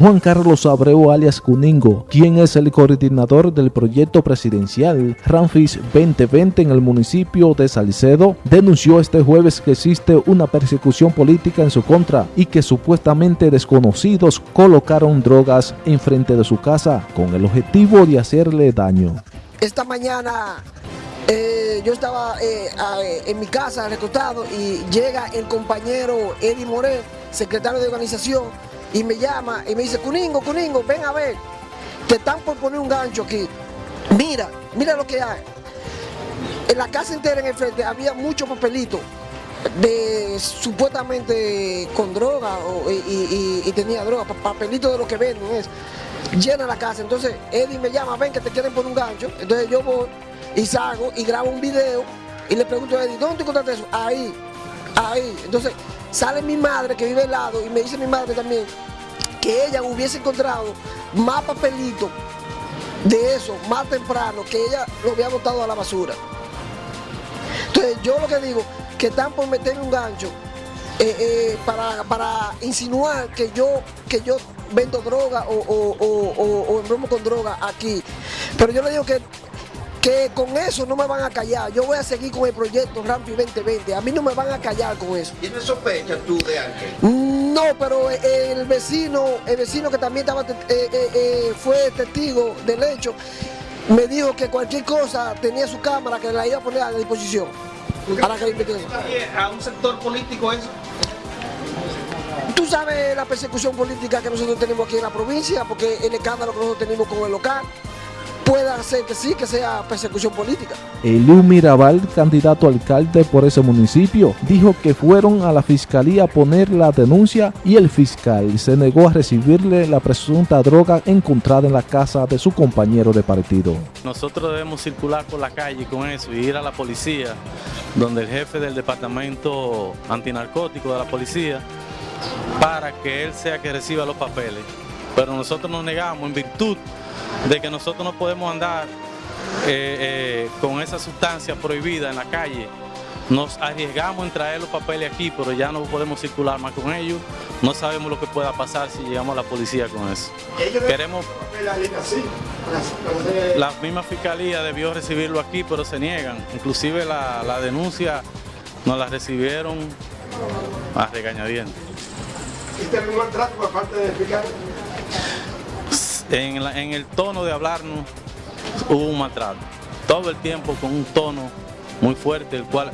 Juan Carlos Abreu alias Cuningo, quien es el coordinador del proyecto presidencial Ramfis 2020 en el municipio de Salcedo, denunció este jueves que existe una persecución política en su contra y que supuestamente desconocidos colocaron drogas enfrente de su casa con el objetivo de hacerle daño. Esta mañana eh, yo estaba eh, en mi casa recostado y llega el compañero Eddie Morel, secretario de organización, y me llama y me dice, Cuningo, Cuningo, ven a ver, te están por poner un gancho aquí. Mira, mira lo que hay. En la casa entera en el frente había mucho papelito de supuestamente con droga y, tenía droga, papelito de lo que venden es llena la casa. Entonces Eddie me llama, ven que te quieren poner un gancho. Entonces yo voy y salgo y grabo un video y le pregunto a Eddie, ¿dónde te encontraste eso? Ahí, ahí. Entonces sale mi madre que vive al lado y me dice mi madre también que ella hubiese encontrado más papelito de eso más temprano que ella lo había botado a la basura. Entonces yo lo que digo, que están por meterme un gancho eh, eh, para, insinuar que yo, que yo vendo droga o, o, o, con droga aquí. Pero yo le digo que que con eso no me van a callar. Yo voy a seguir con el proyecto Rampi 2020. A mí no me van a callar con eso. ¿Tienes sospecha tú de alguien? No, pero el vecino, el vecino que también estaba, eh, eh, eh, fue testigo del hecho, me dijo que cualquier cosa tenía su cámara que la iba a poner a disposición. Para que ¿A un sector político eso? Tú sabes la persecución política que nosotros tenemos aquí en la provincia, porque el escándalo que nosotros tenemos con el local pueda ser que sí, que sea persecución política. Mirabal, candidato a alcalde por ese municipio, dijo que fueron a la fiscalía a poner la denuncia y el fiscal se negó a recibirle la presunta droga encontrada en la casa de su compañero de partido. Nosotros debemos circular por la calle con eso y ir a la policía, donde el jefe del departamento antinarcótico de la policía, para que él sea que reciba los papeles. Pero nosotros nos negamos en virtud de que nosotros no podemos andar eh, eh, con esa sustancia prohibida en la calle. Nos arriesgamos en traer los papeles aquí, pero ya no podemos circular más con ellos. No sabemos lo que pueda pasar si llegamos a la policía con eso. Queremos... La misma fiscalía debió recibirlo aquí, pero se niegan. Inclusive la, denuncia nos la recibieron a regañadientes. ¿Este algún maltrato por parte del fiscal? En, el tono de hablarnos hubo un maltrato. Todo el tiempo con un tono muy fuerte, el cual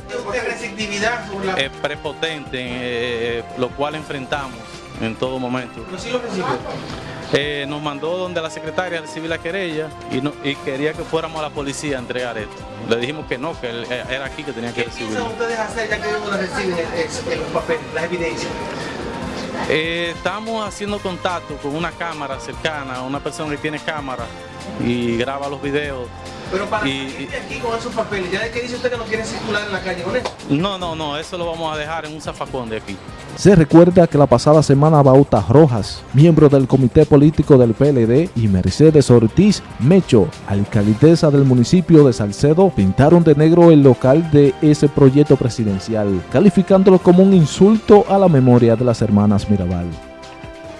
es prepotente, eh, eh, lo cual enfrentamos en todo momento. Eh, nos mandó donde la secretaria a recibir la querella y, quería que fuéramos a la policía a entregar esto. Le dijimos que no, que era aquí que tenía que recibirlo. ¿Qué ustedes hacer ya que reciben los papeles, las evidencias? Eh, estamos haciendo contacto con una cámara cercana, una persona que tiene cámara y graba los videos. Pero para y, aquí con esos papeles, ¿ya de qué dice usted que no quiere circular en la calle con eso? No, no, no, eso lo vamos a dejar en un zafacón de aquí. Se recuerda que la pasada semana Bauta Rojas, miembro del comité político del PLD, y Mercedes Ortiz Mecho, alcaldesa del municipio de Salcedo, pintaron de negro el local de ese proyecto presidencial, calificándolo como un insulto a la memoria de las hermanas Mirabal.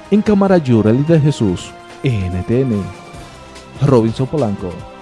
En Cámara Yurel de Jesús, NTN, Robinson Polanco.